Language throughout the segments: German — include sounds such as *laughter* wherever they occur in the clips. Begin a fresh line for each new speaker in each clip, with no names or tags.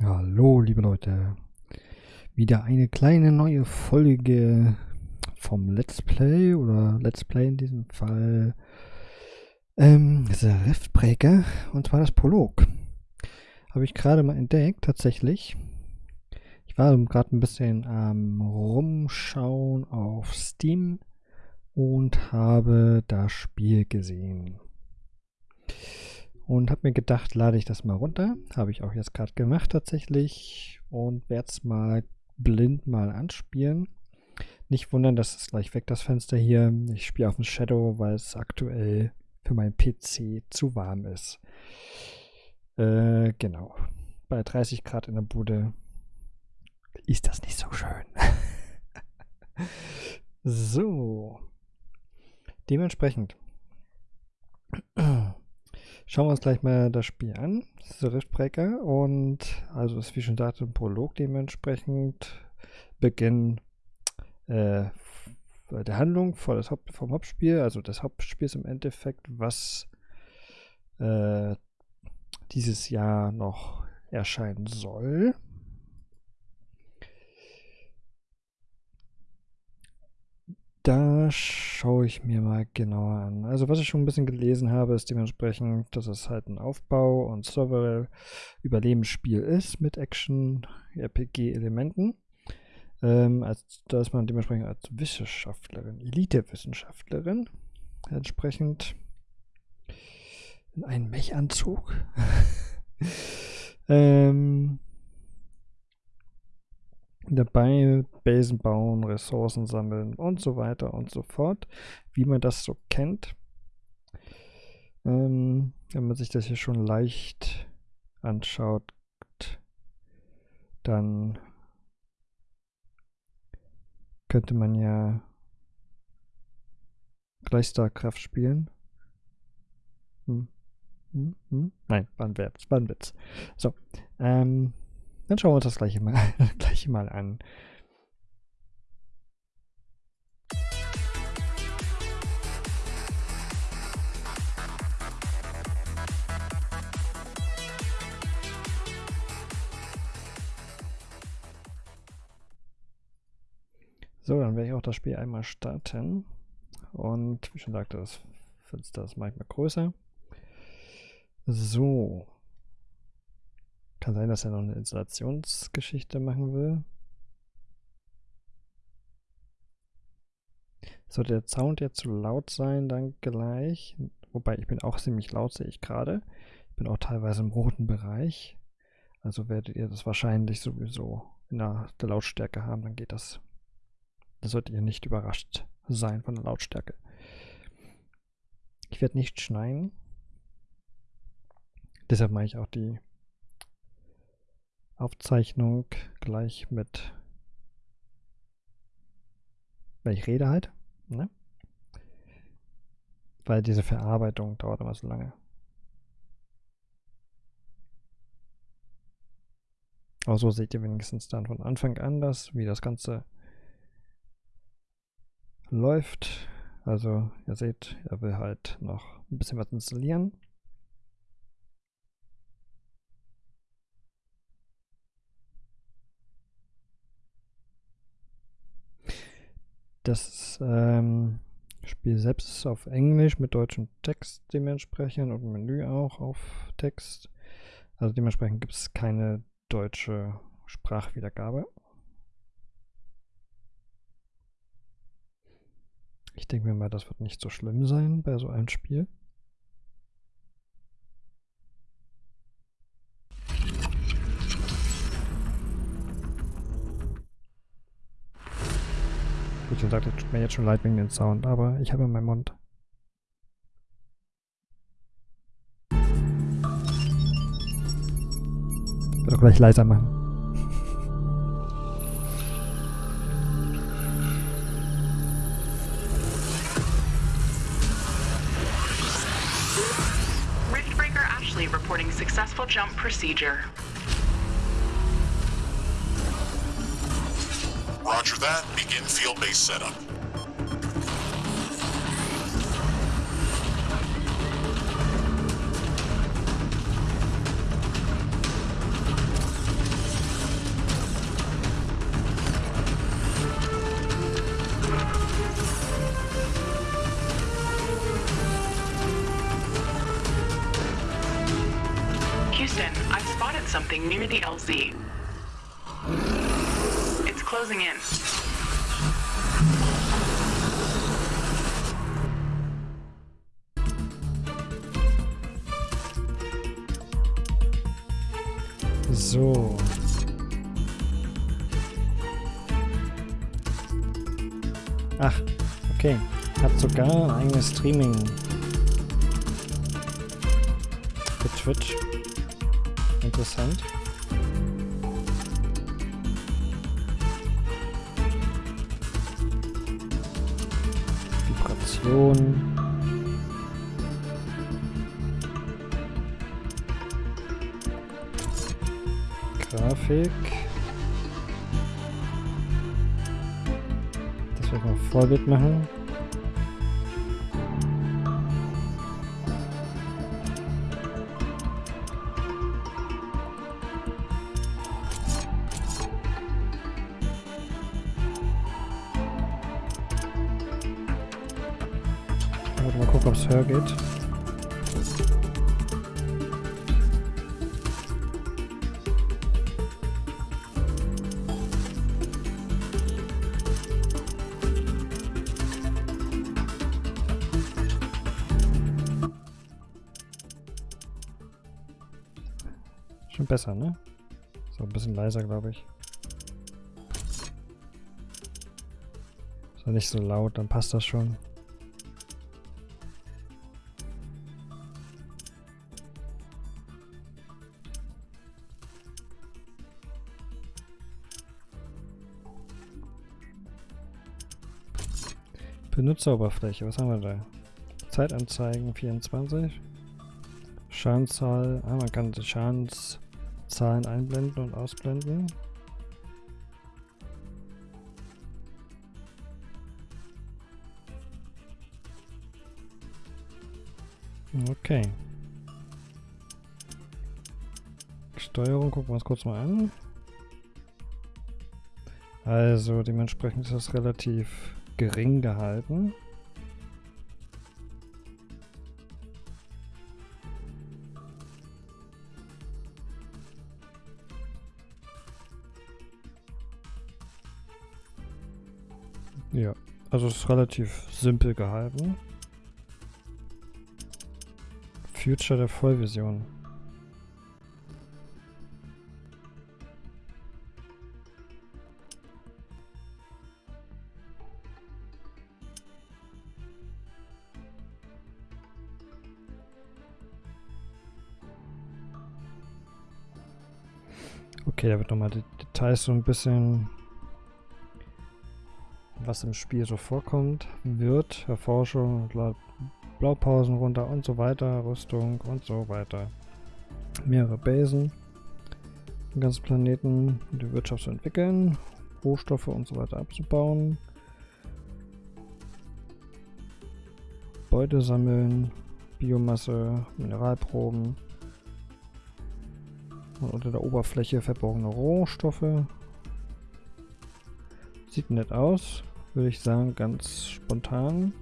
Hallo, liebe Leute. Wieder eine kleine neue Folge vom Let's Play oder Let's Play in diesem Fall. Ähm, der Riftbreaker und zwar das Prolog. Habe ich gerade mal entdeckt, tatsächlich. Ich war gerade ein bisschen am Rumschauen auf Steam und habe das Spiel gesehen. Und habe mir gedacht, lade ich das mal runter. Habe ich auch jetzt gerade gemacht tatsächlich. Und werde es mal blind mal anspielen. Nicht wundern, das ist gleich weg, das Fenster hier. Ich spiele auf dem Shadow, weil es aktuell für meinen PC zu warm ist. Äh, genau. Bei 30 Grad in der Bude ist das nicht so schön. *laughs* so. Dementsprechend schauen wir uns gleich mal das Spiel an. Das ist der Riftbreaker und also ist wie schon sagte ein Prolog dementsprechend Beginn äh, der Handlung vor das Haupt, vom Hauptspiel, also des Hauptspiels im Endeffekt, was äh, dieses Jahr noch erscheinen soll. Da schaue ich mir mal genauer an. Also was ich schon ein bisschen gelesen habe, ist dementsprechend, dass es halt ein Aufbau- und Server-Überlebensspiel ist mit Action-RPG-Elementen. Ähm, als, dass man dementsprechend als Wissenschaftlerin, Elite-Wissenschaftlerin, entsprechend in einen Mechanzug *laughs* ähm, dabei Basen bauen, Ressourcen sammeln und so weiter und so fort, wie man das so kennt. Ähm, wenn man sich das hier schon leicht anschaut, dann könnte man ja gleich StarCraft spielen. Hm. Hm, hm. Nein, war ein Witz. War ein Witz. So, ähm, dann schauen wir uns das gleiche mal, *laughs* gleiche mal an. So, dann werde ich auch das Spiel einmal starten. Und wie schon sagte, das Fenster ist manchmal größer. So. Kann sein, dass er noch eine Installationsgeschichte machen will. Sollte der Sound jetzt zu laut sein, dann gleich. Wobei ich bin auch ziemlich laut, sehe ich gerade. Ich bin auch teilweise im roten Bereich. Also werdet ihr das wahrscheinlich sowieso in der, der Lautstärke haben, dann geht das. Da solltet ihr nicht überrascht sein von der Lautstärke. Ich werde nicht schneiden. Deshalb mache ich auch die Aufzeichnung gleich mit, wenn ich rede halt, ne? Weil diese Verarbeitung dauert immer so lange. Aber so seht ihr wenigstens dann von Anfang an das, wie das Ganze läuft. Also ihr seht, er will halt noch ein bisschen was installieren. Das ähm, Spiel selbst ist auf Englisch mit deutschem Text dementsprechend und Menü auch auf Text. Also dementsprechend gibt es keine deutsche Sprachwiedergabe. Ich denke mir mal, das wird nicht so schlimm sein bei so einem Spiel. Wie schon sagte, tut mir jetzt schon leid wegen dem Sound, aber ich habe in meinem Mund. Ich werde auch gleich leiser machen.
Riftbreaker Ashley reporting successful jump procedure.
Roger that. Begin field base setup.
Houston, I've spotted something near the LZ. Closing in.
So. Ach, okay. Hat sogar ein eigenes Streaming. Für Twitch. Interessant. Vibration. Grafik. Das werde ich mal Vorbild machen. Nicht so laut, dann passt das schon. Benutzeroberfläche, was haben wir da? Zeitanzeigen 24. Schadenzahl, ah, man kann die Schadenszahlen einblenden und ausblenden. Okay. Steuerung, gucken wir uns kurz mal an. Also dementsprechend ist das relativ gering gehalten. Ja, also es ist relativ simpel gehalten. Future der Vollversion. Okay, da wird nochmal die Details so ein bisschen, was im Spiel so vorkommt, wird, Erforschung, Blaupausen runter und so weiter, Rüstung und so weiter. Mehrere Basen, den ganzen Planeten, die Wirtschaft zu entwickeln, Rohstoffe und so weiter abzubauen, Beute sammeln, Biomasse, Mineralproben, und unter der Oberfläche verborgene Rohstoffe. Sieht nett aus, würde ich sagen, ganz spontan.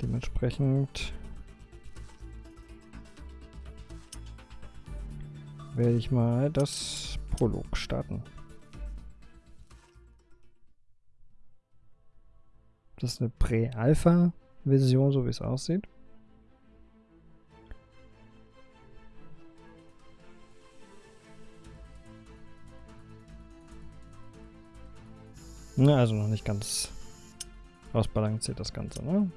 Dementsprechend werde ich mal das Prolog starten. Das ist eine Prä-Alpha-Version, so wie es aussieht. Also noch nicht ganz ausbalanciert das Ganze, ne?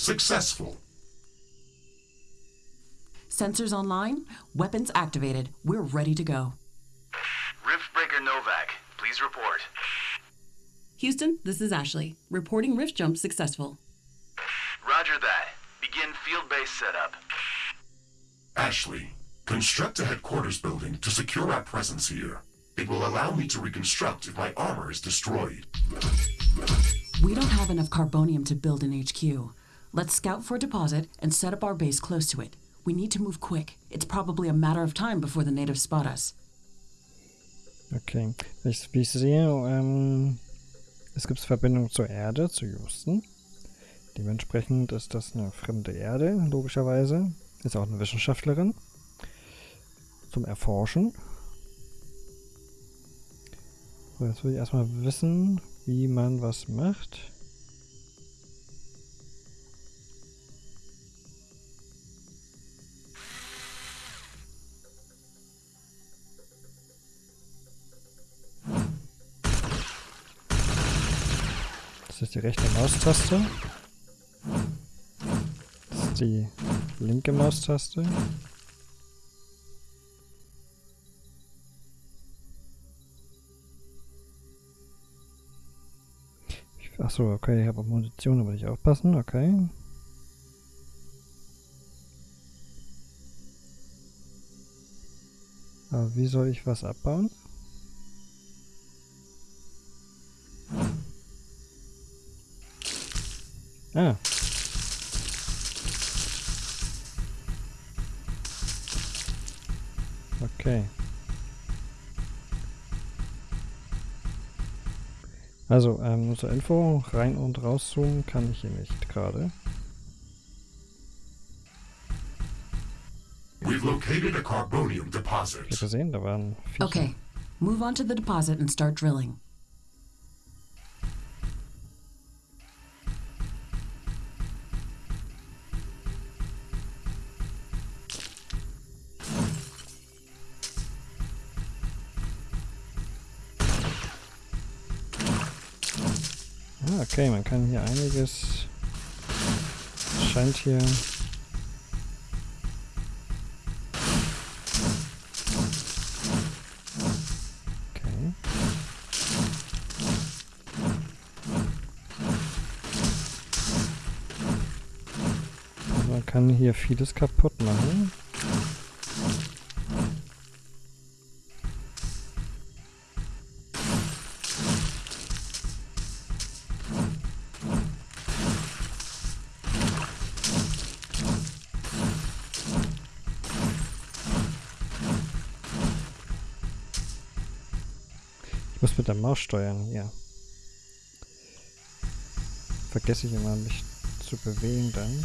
Successful.
Sensors online, weapons activated. We're ready to go.
Riftbreaker Novak, please report.
Houston, this is Ashley. Reporting rift jump successful.
Roger that. Begin field base setup.
Ashley, construct a headquarters building to secure our presence here. It will allow me to reconstruct if my armor is destroyed.
We don't have enough carbonium to build an HQ. Let's scout for a deposit and set up our base close to it. We need to move quick. It's probably a matter of time before the natives spot us.
Okay. Ich, wie ich sehe, ähm, Es gibt Verbindung zur Erde, zu Houston. Dementsprechend ist das eine fremde Erde, logischerweise. Ist auch eine Wissenschaftlerin. Zum Erforschen. So, jetzt will ich erstmal wissen, wie man was macht. Das ist die rechte Maustaste. Das ist die linke Maustaste. Achso, okay, ich habe Munition, aber nicht aufpassen, okay. Aber wie soll ich was abbauen? Ah. Okay. Also, ähm, nur zur Info, rein und rauszoomen kann ich hier nicht gerade.
We've located a carbonium deposit.
gesehen, da waren Viecher.
Okay, move on to the deposit and start drilling.
Kann hier einiges... Scheint hier... Man kann hier vieles kaputt machen. Maus steuern, ja. Vergesse ich immer, mich zu bewegen dann.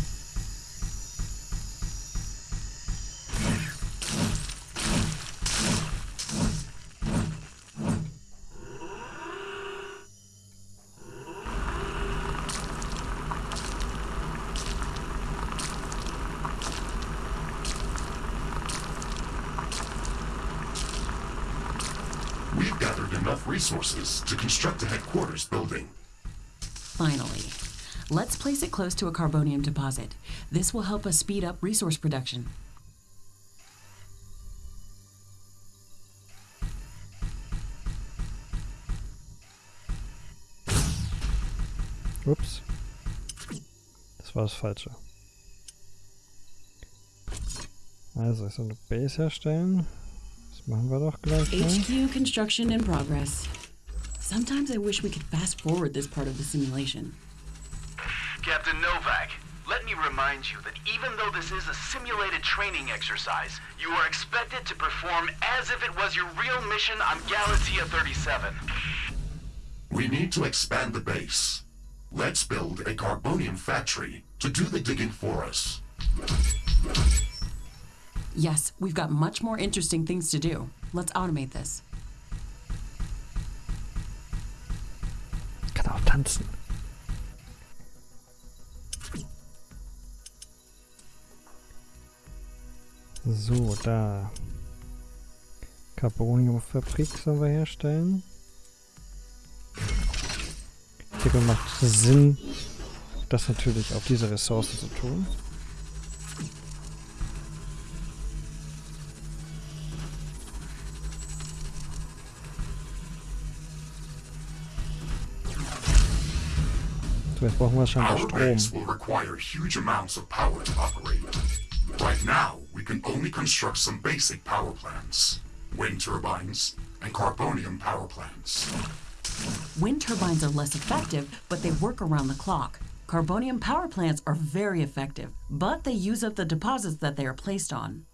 Place it close to a carbonium deposit. This will help us speed up resource production.
Ups. Das war das Falsche. Also, so eine Base herstellen. Das machen wir doch gleich mal.
HQ construction in progress. Sometimes I wish we could fast forward this part of the simulation.
Captain Novak, let me remind you that even though this is a simulated training exercise, you are expected to perform as if it was your real mission on Galatea 37.
We need to expand the base. Let's build a carbonium factory to do the digging for us.
Yes, we've got much more interesting things to do. Let's automate this.
Kann auch tanzen. So, da. Carboniumfabrik sollen wir herstellen. Ich denke, macht Sinn, das natürlich auf diese Ressource zu tun. So, jetzt brauchen wir
Our
Strom.
Right now, can only construct some basic power plants. Wind turbines and carbonium power plants.
Wind turbines are less effective, but they work around the clock. Carbonium power plants are very effective, but they use up the deposits that they are placed on.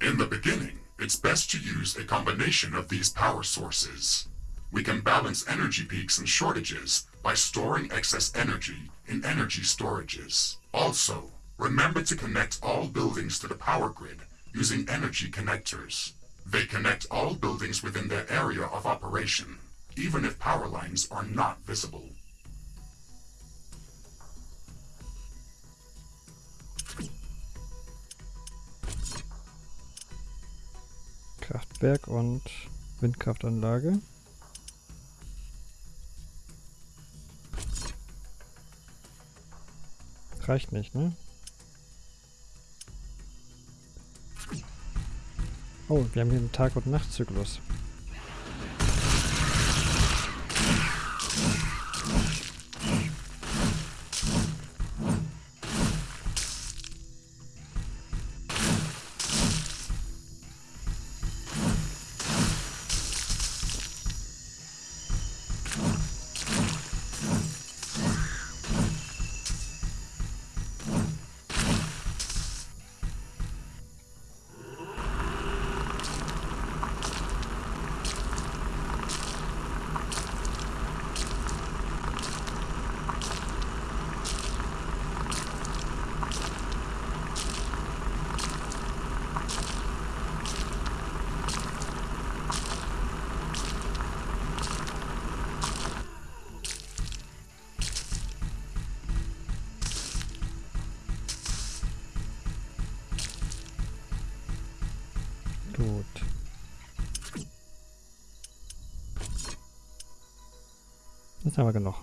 In the beginning, it's best to use a combination of these power sources. We can balance energy peaks and shortages by storing excess energy in energy storages. Also, remember to connect all buildings to the power grid using energy connectors. They connect all buildings within their area of operation, even if power lines are not visible.
Kraftwerk und Windkraftanlage. Reicht nicht, ne? Oh, wir haben hier einen Tag- und Nachtzyklus. Wir genug.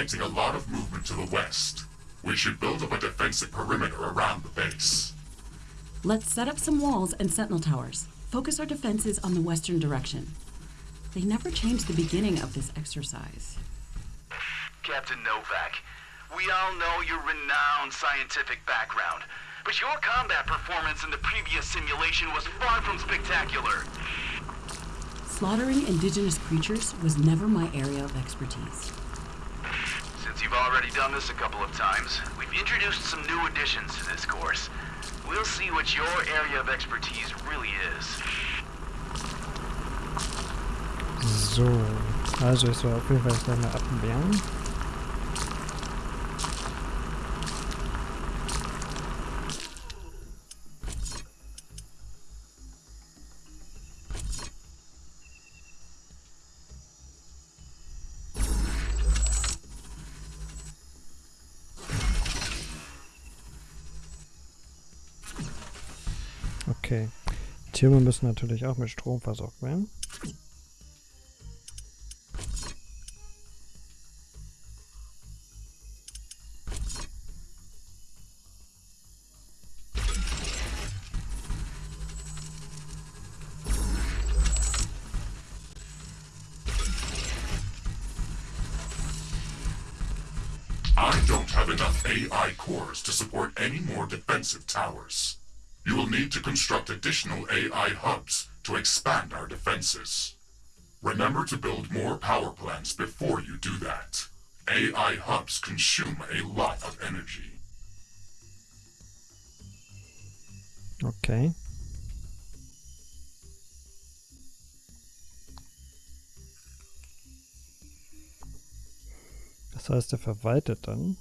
I'm a lot of movement to the west. We should build up a defensive perimeter around the base.
Let's set up some walls and sentinel towers. Focus our defenses on the western direction. They never changed the beginning of this exercise.
Captain Novak, we all know your renowned scientific background, but your combat performance in the previous simulation was far from spectacular.
Slaughtering indigenous creatures was never my area of expertise.
Since you've already done this a couple of times, we've introduced some new additions to this course. We'll see what your area of expertise really is.
So, also ich soll auf jeden Fall. Türme müssen natürlich auch mit Strom versorgt werden.
I don't have enough AI cores to support any more defensive towers. You will need to construct additional AI hubs to expand our defenses. Remember to build more power plants before you do that. AI hubs consume a lot of energy.
Okay. Das heißt, er verwaltet dann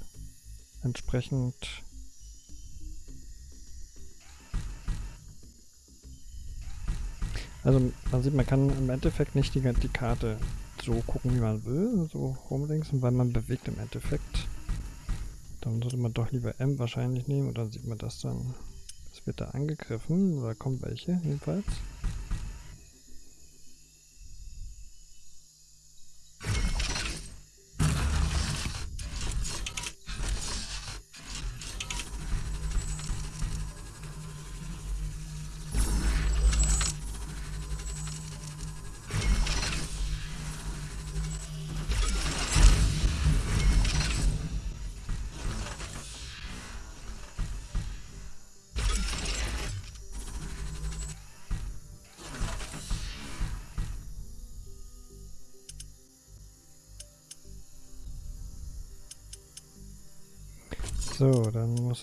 entsprechend Also man sieht, man kann im Endeffekt nicht die, die Karte so gucken, wie man will, so rumlinks, weil man bewegt im Endeffekt. Dann sollte man doch lieber M wahrscheinlich nehmen und dann sieht man das dann. Es wird da angegriffen, oder kommt welche jedenfalls.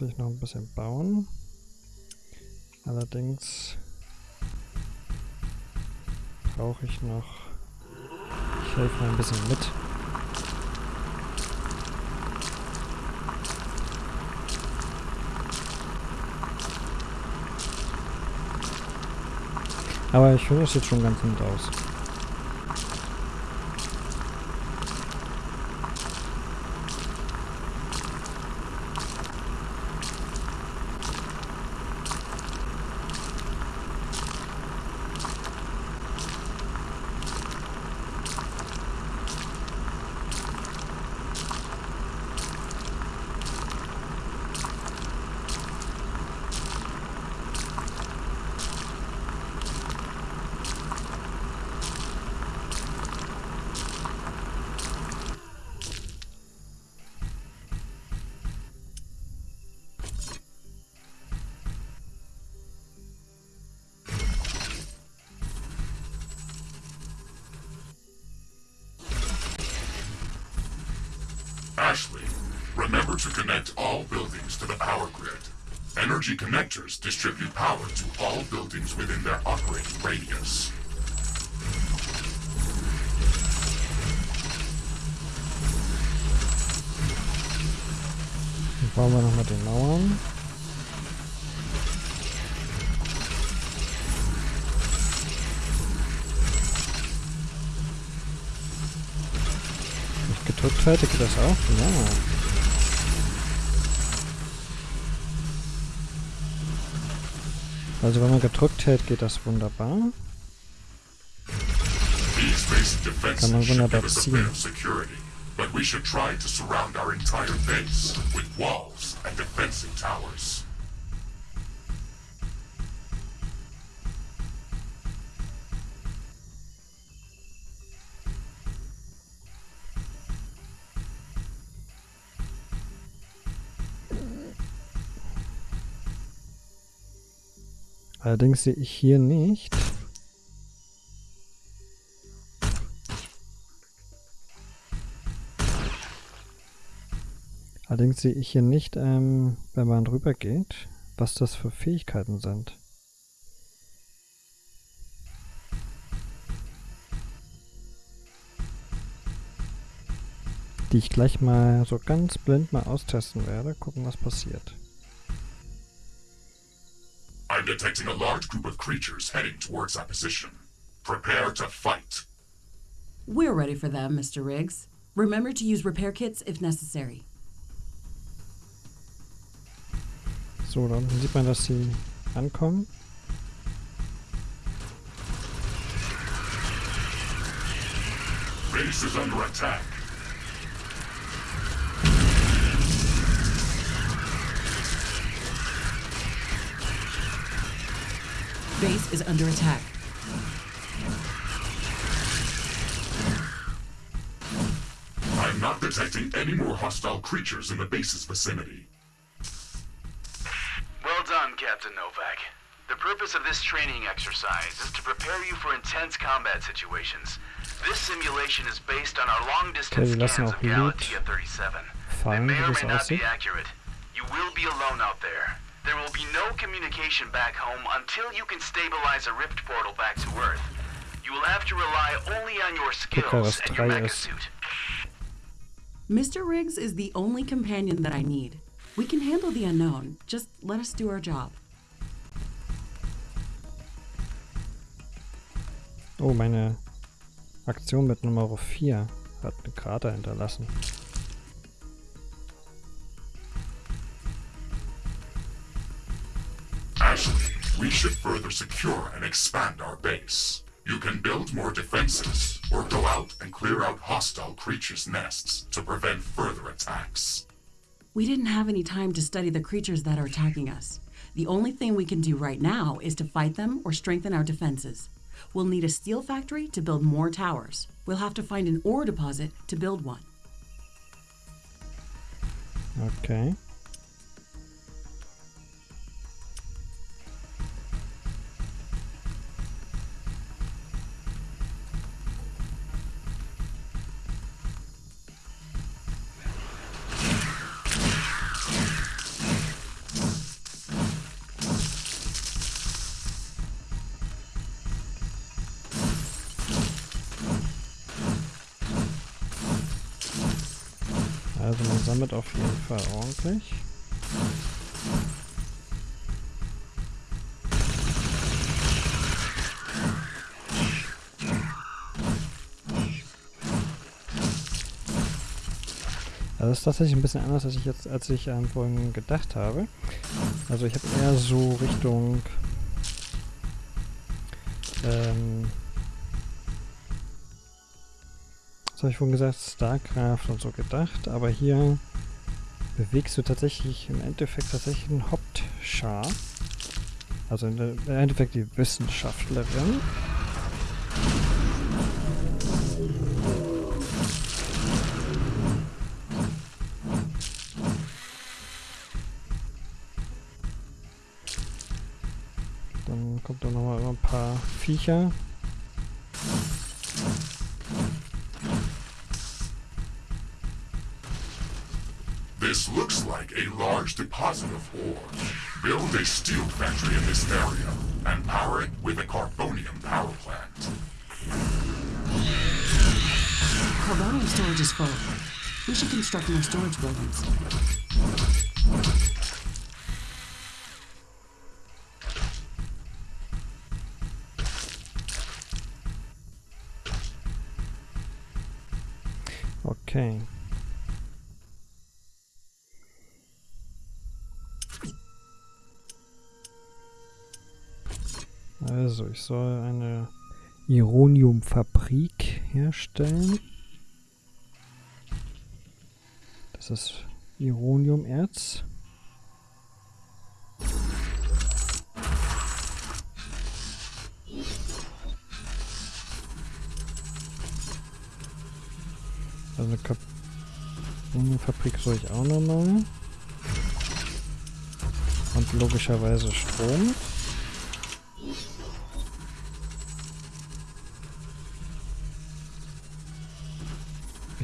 Muss ich noch ein bisschen bauen. Allerdings brauche ich noch... Ich helfe mal ein bisschen mit. Aber ich finde, das sieht schon ganz nett aus. Geht das auch? Ja. Also wenn man gedrückt hält, geht das wunderbar. Kann man wunderbar ziehen.
but we should try to surround our entire base with walls and defensive towers.
Allerdings sehe ich hier nicht. Allerdings sehe ich hier nicht, ähm, wenn man drüber geht, was das für Fähigkeiten sind. Die ich gleich mal so ganz blind mal austesten werde, gucken was passiert.
I'm detecting a large group of creatures heading towards our position. Prepare to fight.
We're ready for them, Mr. Riggs. Remember to use repair kits if necessary.
So, da unten sieht man, dass sie ankommen.
Base is under attack.
Base is under attack.
I'm not detecting any more hostile creatures in the base's vicinity.
Well done, Captain Novak. The purpose of this training exercise is to prepare you for intense combat situations. This simulation is based on our long-distance
Okay,
scans of
Loot
Galatea 37. They
fallen,
may or may not be accurate. You will be alone out there. There will be no communication back home until you can stabilize a rift portal back to Earth. You will have to rely only on your
Guck
skills and your
drei
mecha suit.
Mr. Riggs is the only companion that I need. We can handle the unknown. Just let us do our job.
Oh, meine Aktion mit Nummer 4 hat eine Krater hinterlassen.
We should further secure and expand our base. You can build more defenses, or go out and clear out hostile creatures' nests to prevent further attacks.
We didn't have any time to study the creatures that are attacking us. The only thing we can do right now is to fight them or strengthen our defenses. We'll need a steel factory to build more towers. We'll have to find an ore deposit to build one.
Okay. Sammelt auf jeden Fall ordentlich. Also das ist tatsächlich ein bisschen anders, als ich jetzt, als ich ähm, vorhin gedacht habe. Also ich habe eher so Richtung ähm, habe ich vorhin gesagt, StarCraft und so gedacht, aber hier bewegst du tatsächlich im Endeffekt tatsächlich einen Hauptschar. Also im Endeffekt die Wissenschaftlerin. Dann kommt da nochmal ein paar Viecher.
Deposit of ore. Build a steel factory in this area and power it with a carbonium power plant.
Carbonium storage is full. We should construct more storage buildings.
Soll eine Ironiumfabrik herstellen. Das ist Ironiumerz. Also eine Carbonfabrik soll ich auch noch machen. Und logischerweise Strom.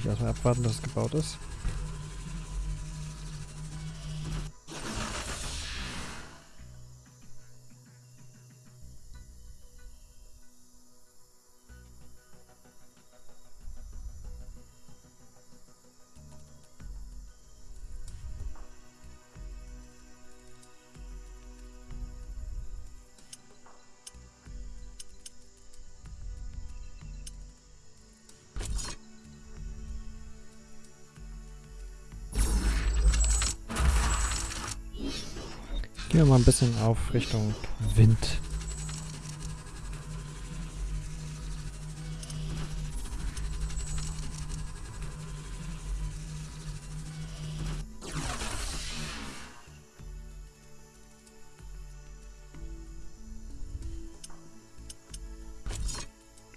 Ich erstmal abwarten, dass es gebaut ist. Ein bisschen auf Richtung Wind.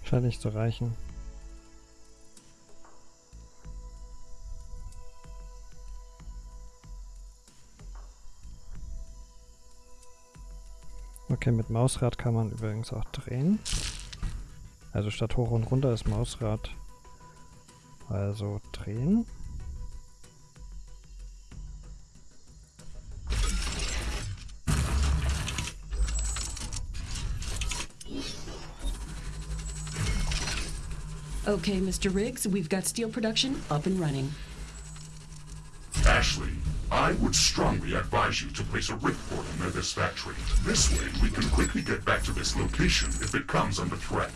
Scheint nicht zu reichen. Okay, mit Mausrad kann man übrigens auch drehen. Also statt hoch und runter ist Mausrad. Also drehen.
Okay, Mr. Riggs, we've got steel production up and running.
Ashley, I would strongly advise you to place a rift portal near this factory. This way, we can quickly get back to this location if it comes under threat.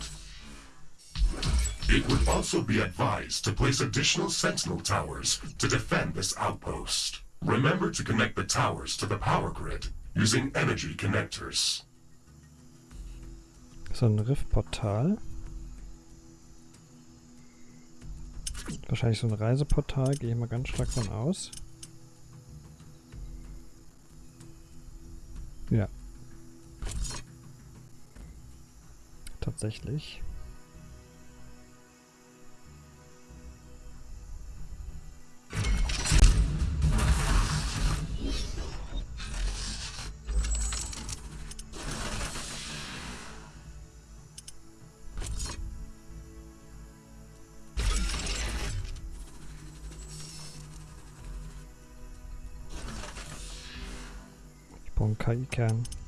It would also be advised to place additional sentinel towers to defend this outpost. Remember to connect the towers to the power grid using energy connectors.
So ein Riftportal. Wahrscheinlich so ein Reiseportal, gehe ich mal ganz stark von aus. Ja. Tatsächlich. Brauche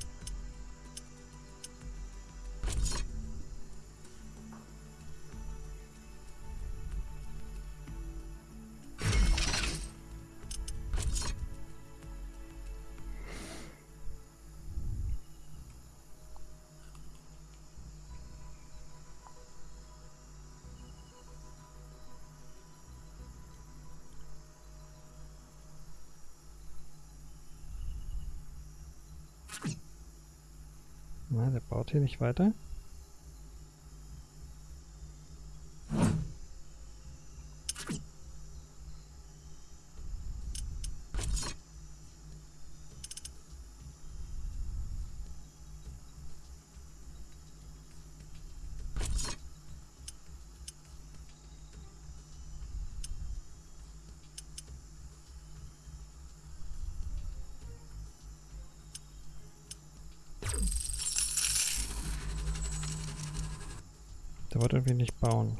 der baut hier nicht weiter. Der wollte irgendwie nicht bauen.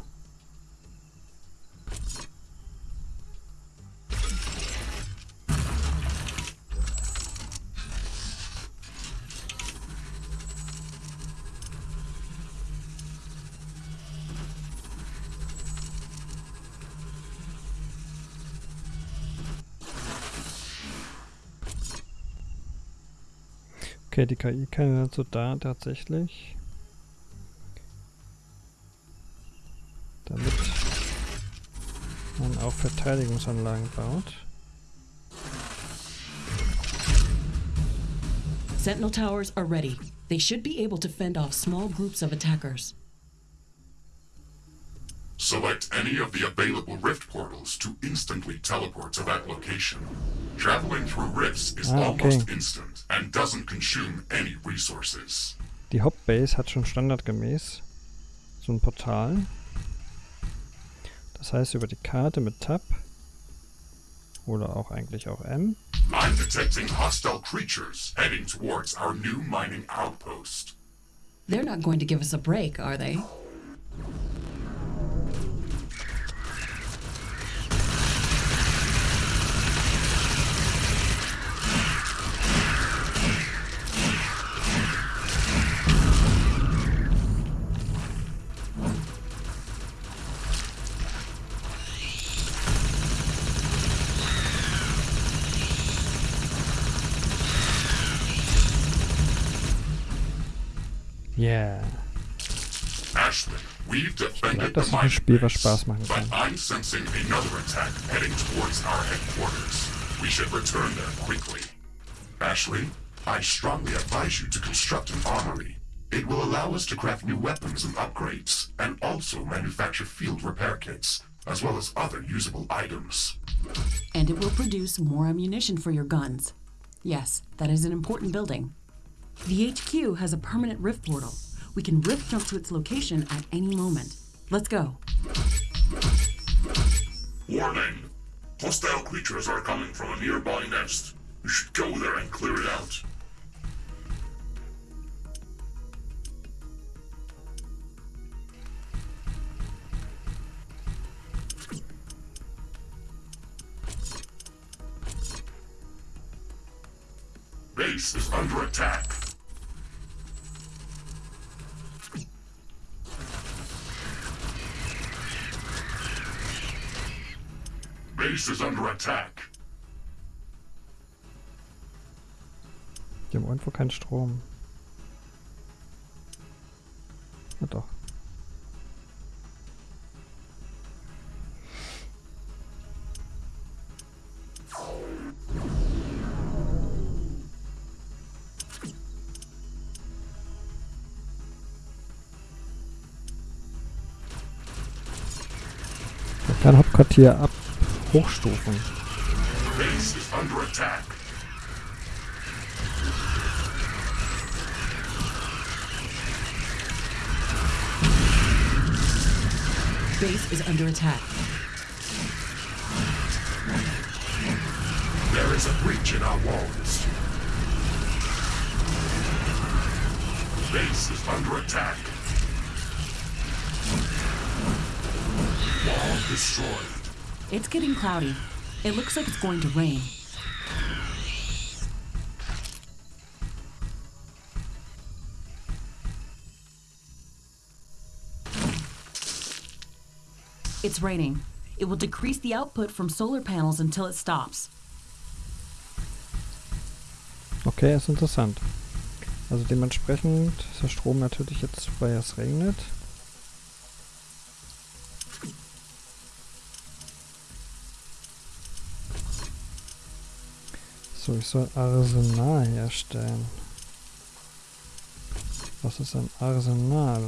Okay, die KI kann dazu da tatsächlich. Verteidigungsanlagen baut.
Sentinel towers are ready. They should be able to fend off small groups of attackers.
Select any of the available rift portals to instantly teleport to that location. Traveling through rifts is
Ah, okay.
almost instant and doesn't consume any resources.
Die Hauptbase hat schon standardgemäß so ein Portal. Das heißt, über die Karte mit Tab oder auch eigentlich auch M
I'm detecting hostile creatures heading towards our new mining outpost.
They're not going to give us a break, are they?
Yeah.
Ashley, we've defended
das
the
ist ein Spiel, was
base,
Spaß machen
but. I'm sensing another attack heading towards our headquarters. We should return there quickly. Ashley, I strongly advise you to construct an armory. It will allow us to craft new weapons and upgrades, and also manufacture field repair kits, as well as other usable items.
And it will produce more ammunition for your guns. Yes, that is an important building. The HQ has a permanent rift portal. We can rift jump to its location at any moment. Let's go.
Warning! Hostile creatures are coming from a nearby nest. You should go there and clear it out. Base is under attack. Base is under attack.
Die haben irgendwo keinen Strom. Ja doch. Kann Hauptquartier ab hochstufen.
Base is under attack.
Base is under attack.
There is a breach in our walls. Base is under attack. Wall destroyed.
It's getting cloudy. It looks like it's going to rain. It's raining. It will decrease the output from solar panels until it stops.
Okay, ist interessant. Also dementsprechend ist der Strom natürlich jetzt, weil es regnet. So, ich soll Arsenal herstellen. Was ist ein Arsenal?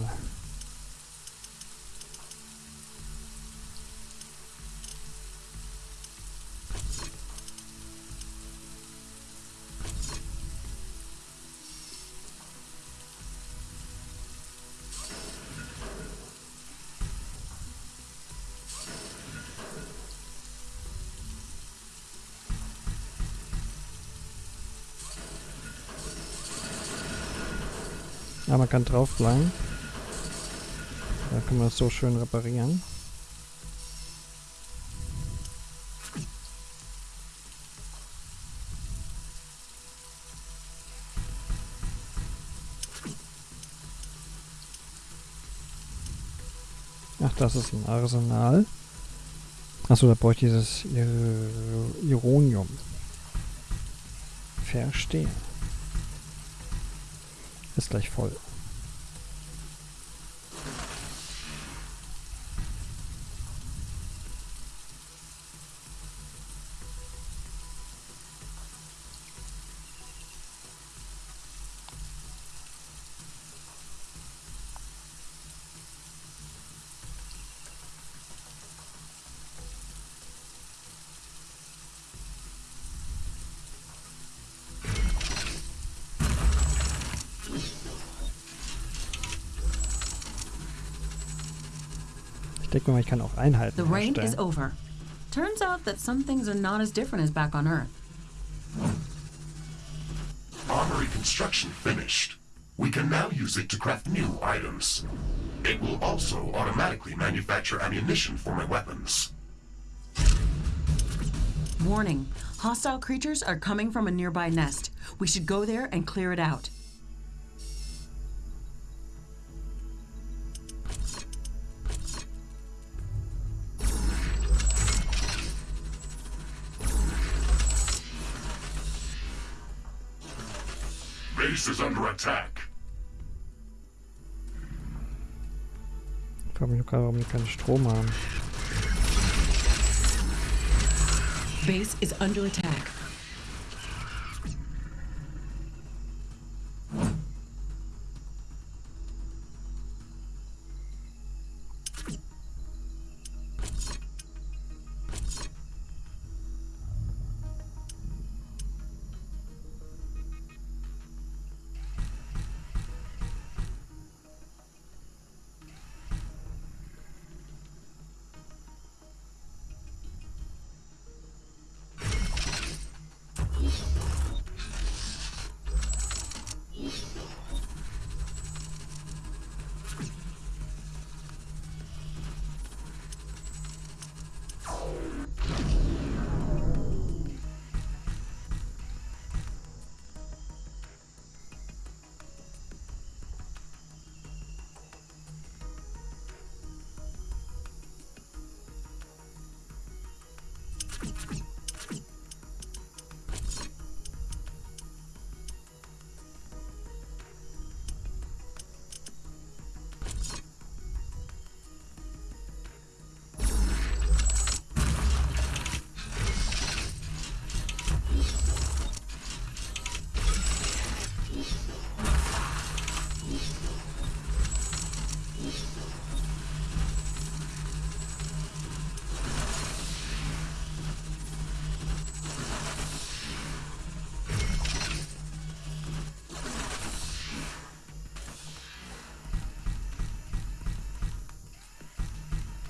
Ja, man kann drauf bleiben. Da kann man es so schön reparieren. Ach, das ist ein Arsenal. Achso, da brauche ich dieses Ir Ironium. Verstehe. Gleich voll. Mal, ich kann auch Einheiten
The rain is over. Turns out that some things are not as different as back on Earth.
Armory construction finished. We can now use it to craft new items. It will also automatically manufacture ammunition for my weapons.
Warning hostile creatures are coming from a nearby nest. We should go there and clear it out.
Base is under attack.
Ich frage mich nur gerade, warum die keinen Strom haben.
Base is under attack.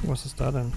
Was ist da denn?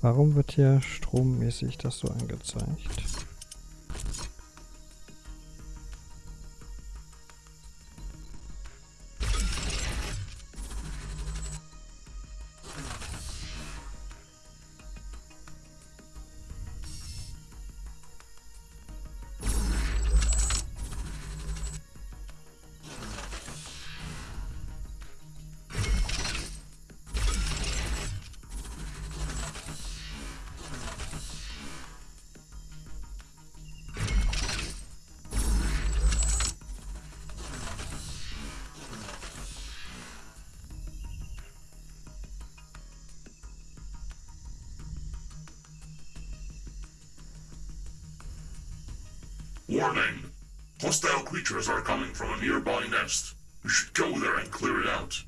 Warum wird hier strommäßig das so angezeigt?
Warning! Hostile creatures are coming from a nearby nest. You should go there and clear it out.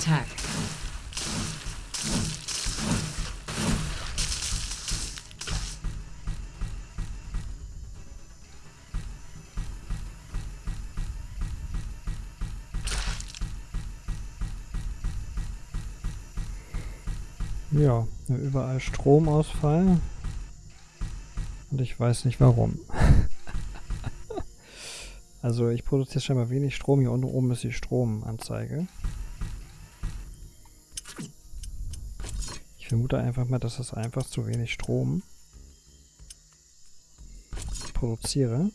Attack.
Ja, überall Stromausfall. Und ich weiß nicht warum. *laughs* also ich produziere scheinbar wenig Strom. Hier unten oben ist die Stromanzeige. Vermute einfach mal, dass das einfach zu wenig Strom produziere.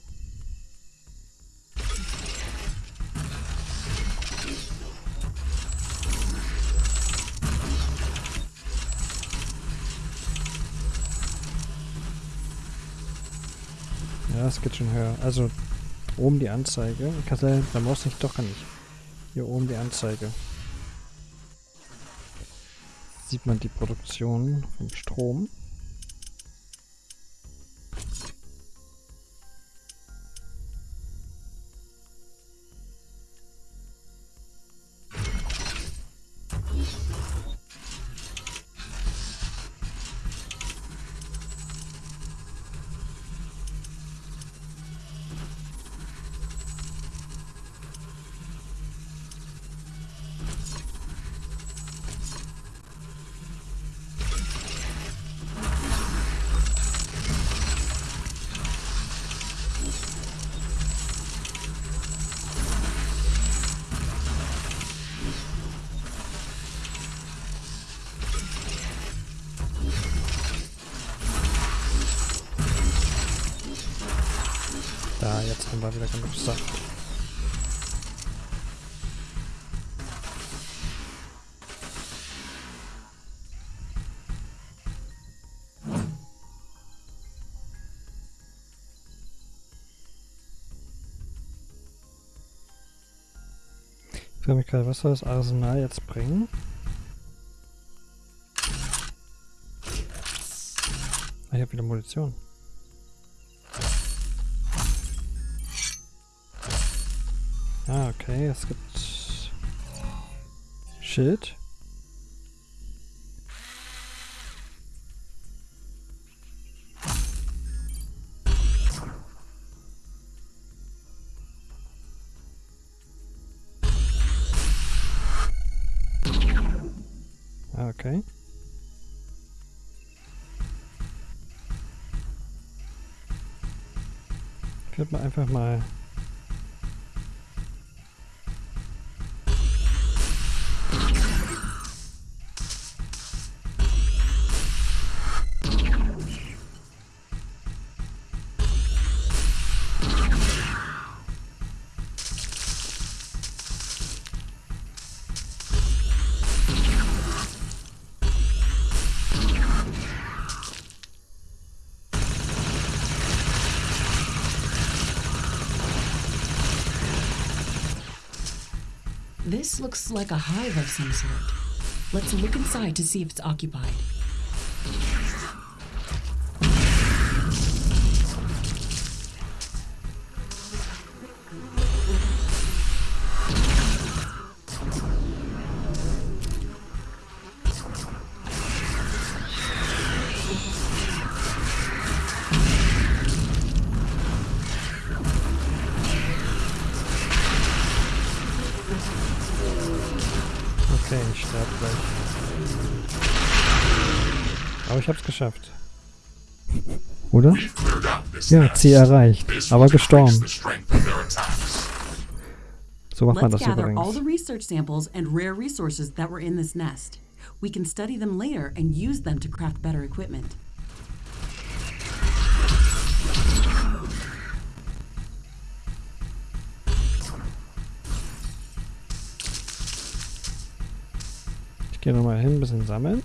Ja, es geht schon höher. Also oben die Anzeige. Sagen, da muss ich doch gar nicht. Hier oben die Anzeige. Sieht man die Produktion vom Strom. Ich frage mich gerade, was soll das Arsenal jetzt bringen? Ah, ich habe wieder Munition. Ah, okay, es gibt Schild. Okay. Ich würde mal einfach mal
like a hive of some sort. Let's look inside to see if it's occupied.
Geschafft. Oder? Ja. Ziel erreicht. Aber gestorben. So macht man
Let's
das
gather all the
übrigens.
research samples and rare resources that were in this nest. We can study them later and use them to craft better equipment.
Ich gehe nochmal hin, ein bisschen sammeln.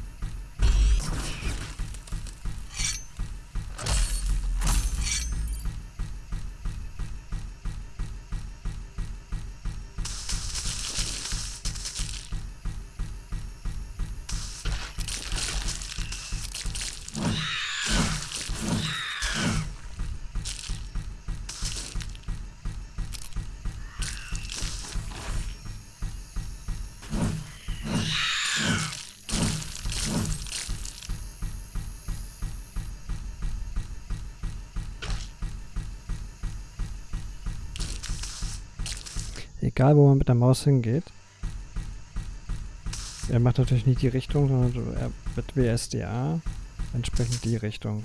Egal, wo man mit der Maus hingeht. Er macht natürlich nicht die Richtung, sondern er mit WSDA entsprechend die Richtung.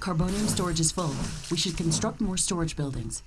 Carbonium storage is full. We should construct more storage buildings.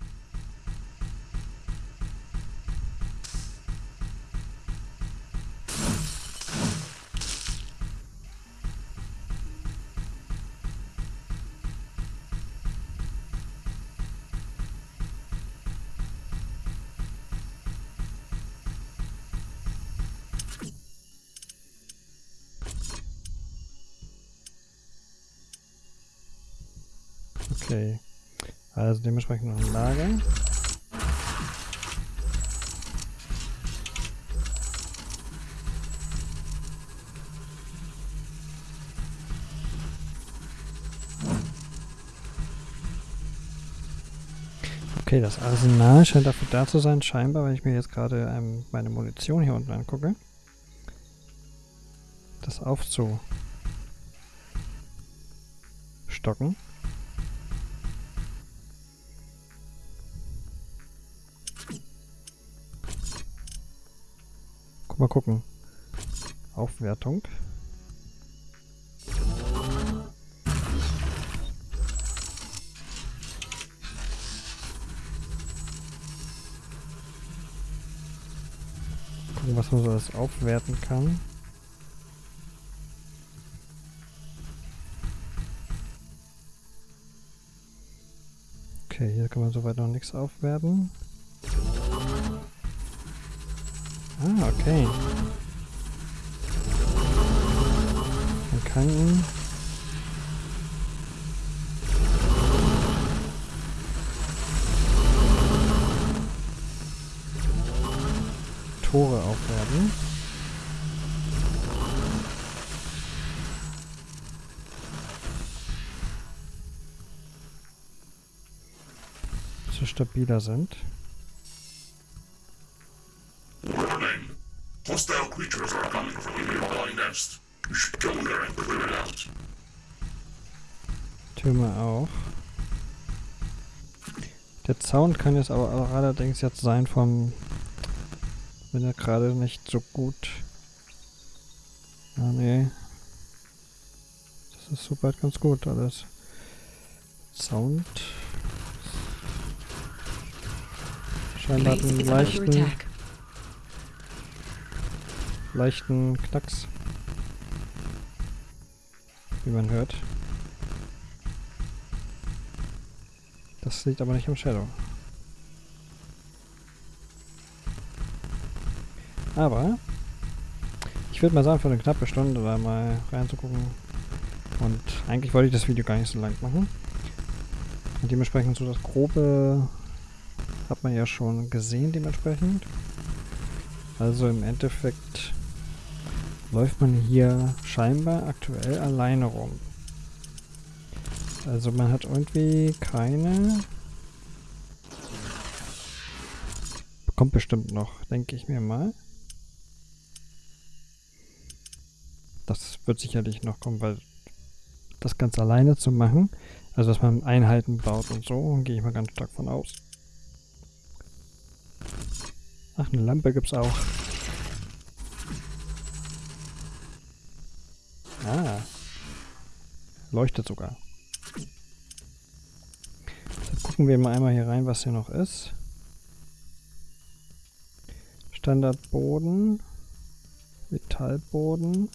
Okay, das Arsenal scheint dafür da zu sein, scheinbar, weil ich mir jetzt gerade ähm, meine Munition hier unten angucke. Das aufzustocken. Guck mal gucken. Aufwertung. Man alles aufwerten kann. Okay, hier kann man soweit noch nichts aufwerten. Ah, okay. Man kann... Tore aufwerten. So stabiler sind.
Hostile creatures are coming from the nearby nest. You should go there and clear it out.
Türme auch. Der Sound kann jetzt aber allerdings jetzt sein vom... Bin ja gerade nicht so gut. Ah, nee. Das ist soweit ganz gut alles. Sound. Scheinbar einen leichten, leichten Knacks. Wie man hört. Das liegt aber nicht am Shadow. Aber ich würde mal sagen, für eine knappe Stunde da mal reinzugucken. Und eigentlich wollte ich das Video gar nicht so lang machen. Und dementsprechend so das grobe hat man ja schon gesehen dementsprechend. Also im Endeffekt läuft man hier scheinbar aktuell alleine rum. Also man hat irgendwie keine... Kommt bestimmt noch, denke ich mir mal. Das wird sicherlich noch kommen, weil das ganz alleine zu machen Also, dass man Einheiten baut und so, gehe ich mal ganz stark von aus. Ach, eine Lampe gibt's auch. Ah. Leuchtet sogar. Dann gucken wir mal einmal hier rein, was hier noch ist. Standardboden. Metallboden.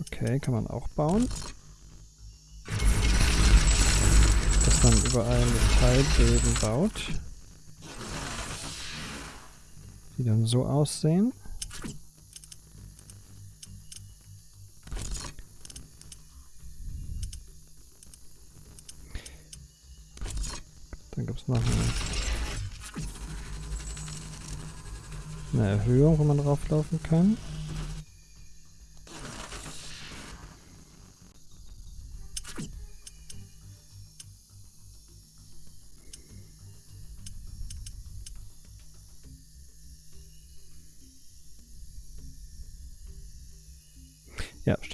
Okay, kann man auch bauen. Dass man überall Metallböden baut. Die dann so aussehen. Dann gibt es noch eine, eine Erhöhung, wo man drauflaufen kann.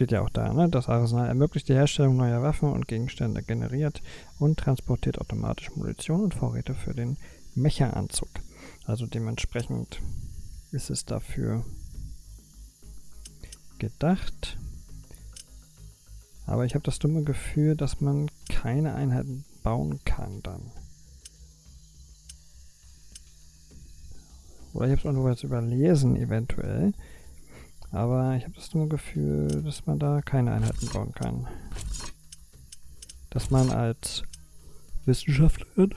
Steht ja auch da, ne? Das Arsenal ermöglicht die Herstellung neuer Waffen und Gegenstände, generiert und transportiert automatisch Munition und Vorräte für den Mecha-Anzug. Also dementsprechend ist es dafür gedacht. Aber ich habe das dumme Gefühl, dass man keine Einheiten bauen kann dann. Oder ich habe es irgendwo jetzt überlesen, eventuell. Aber ich habe das dumme Gefühl, dass man da keine Einheiten bauen kann. Dass man als Wissenschaftlerin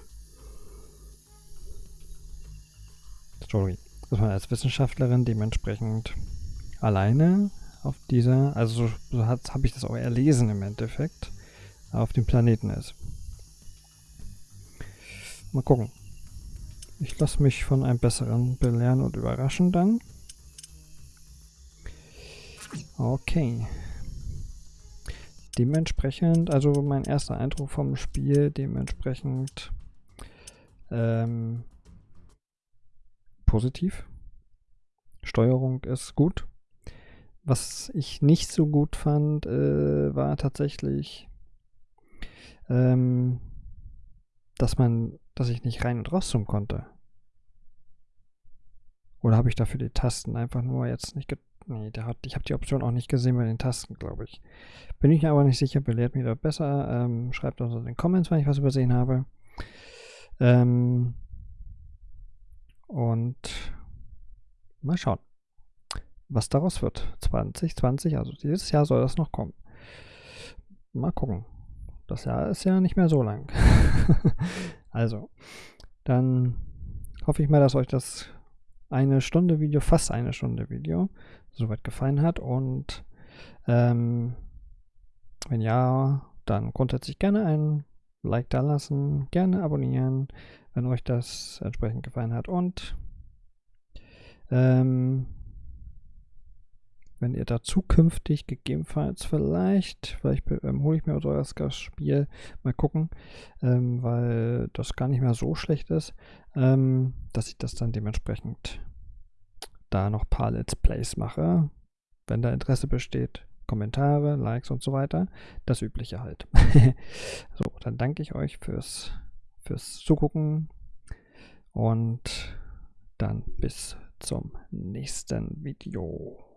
Sorry, dass man als Wissenschaftlerin dementsprechend alleine auf dieser, also so, so habe ich das auch erlesen im Endeffekt, auf dem Planeten ist. Mal gucken. Ich lasse mich von einem besseren belehren und überraschen dann. Okay. Dementsprechend, also mein erster Eindruck vom Spiel, dementsprechend ähm, positiv. Steuerung ist gut. Was ich nicht so gut fand, äh, war tatsächlich, ähm, dass man, dass ich nicht rein und rauszoomen konnte. Oder habe ich dafür die Tasten einfach nur jetzt nicht Nee, der hat, ich habe die Option auch nicht gesehen bei den Tasten, glaube ich. Bin ich mir aber nicht sicher, belehrt mich da besser. Ähm, schreibt uns in den Comments, wenn ich was übersehen habe. Ähm, und mal schauen, was daraus wird. 2020, also dieses Jahr soll das noch kommen. Mal gucken. Das Jahr ist ja nicht mehr so lang. *laughs* also, dann hoffe ich mal, dass euch das eine Stunde Video, fast eine Stunde Video, soweit gefallen hat. Und ähm, wenn ja, dann grundsätzlich gerne ein Like da lassen, gerne abonnieren, wenn euch das entsprechend gefallen hat. Und ähm, wenn ihr da zukünftig gegebenenfalls vielleicht, vielleicht ähm, hole ich mir das Spiel, mal gucken, ähm, weil das gar nicht mehr so schlecht ist, ähm, dass ich das dann dementsprechend da noch ein paar Let's Plays mache. Wenn da Interesse besteht, Kommentare, Likes und so weiter. Das Übliche halt. *laughs* so, dann danke ich euch fürs, fürs Zugucken und dann bis zum nächsten Video.